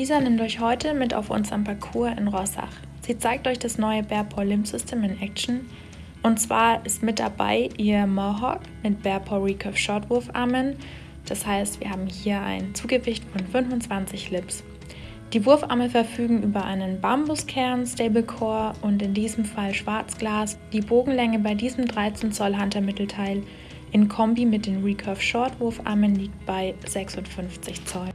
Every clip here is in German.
Lisa nimmt euch heute mit auf unseren Parcours in Rossach. Sie zeigt euch das neue Bearpaw Limb System in Action. Und zwar ist mit dabei ihr Mohawk mit Bearpaw Recurve Shortwurfarmen. Das heißt, wir haben hier ein Zugewicht von 25 Lips. Die Wurfarme verfügen über einen Bambuskern, Stablecore und in diesem Fall Schwarzglas. Die Bogenlänge bei diesem 13 Zoll Hunter-Mittelteil in Kombi mit den Recurve Shortwurfarmen liegt bei 56 Zoll.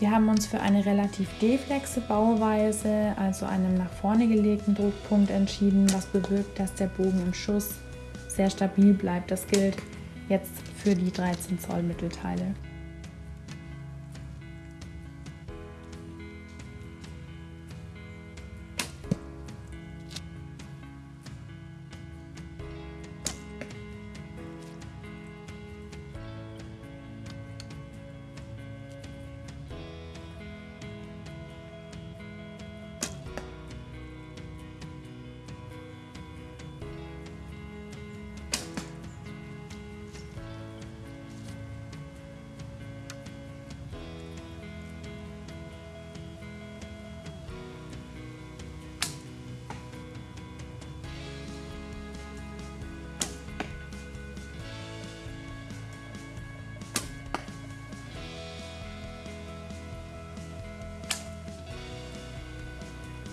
Wir haben uns für eine relativ deflexe Bauweise, also einem nach vorne gelegten Druckpunkt entschieden, was bewirkt, dass der Bogen im Schuss sehr stabil bleibt. Das gilt jetzt für die 13 Zoll Mittelteile.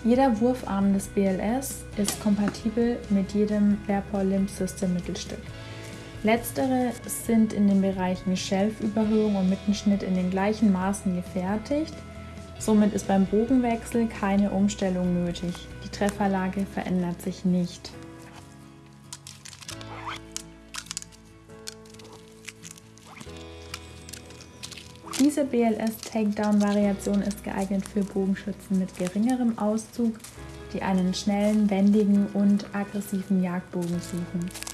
Jeder Wurfarm des BLS ist kompatibel mit jedem Bearpaw Limb System Mittelstück. Letztere sind in den Bereichen Shelf-Überhöhung und Mittenschnitt in den gleichen Maßen gefertigt. Somit ist beim Bogenwechsel keine Umstellung nötig. Die Trefferlage verändert sich nicht. Diese BLS-Takedown-Variation ist geeignet für Bogenschützen mit geringerem Auszug, die einen schnellen, wendigen und aggressiven Jagdbogen suchen.